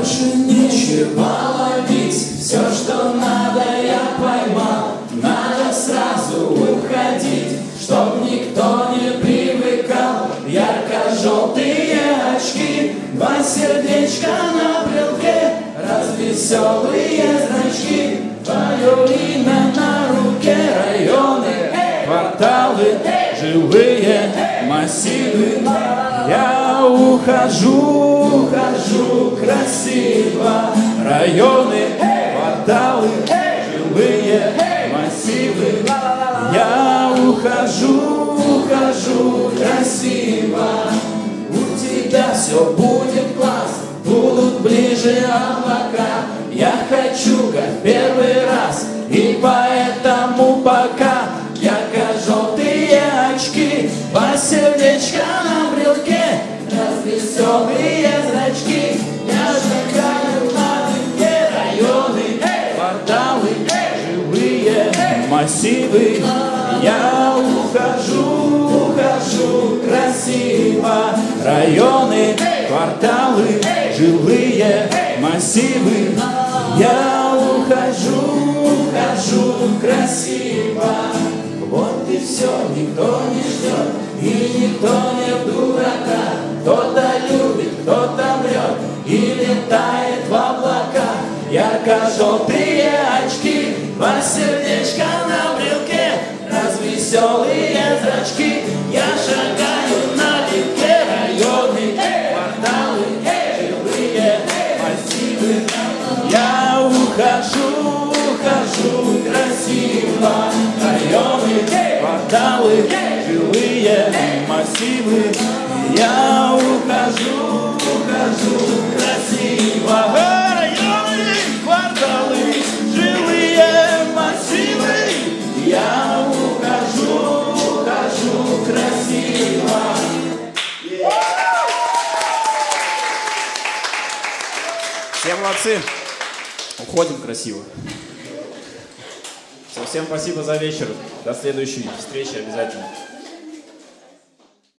Больше нечего ловить, все, что надо, я поймал. Надо сразу уходить, чтоб никто не привыкал. Ярко-желтые очки, два сердечка на брелке, развеселые зрачки, твое имя на руке, районы, кварталы, живые массивы. Я ухожу, ухожу красиво, районы, кварталы, живые массивы. Я ухожу, ухожу красиво, у тебя все будет класс, будут ближе облака. Я хочу, как первый ярко-желтые очки, два сердечка на брелке, развеселые зрачки. Я шагаю везде районы, кварталы, живые массивы. Я ухожу, ухожу красиво, районы, кварталы, жилые массивы. Я ухожу все, никто не ждет, и никто не дурака. Кто-то любит, кто-то врет, и летает в облака. Ярко-желтые очки, два сердечка на брелке, развеселые массивы. Я ухожу, ухожу красиво, районы, кварталы, жилые массивы. Я ухожу, ухожу красиво. Все молодцы. Уходим красиво. Всем спасибо за вечер. До следующей встречи обязательно.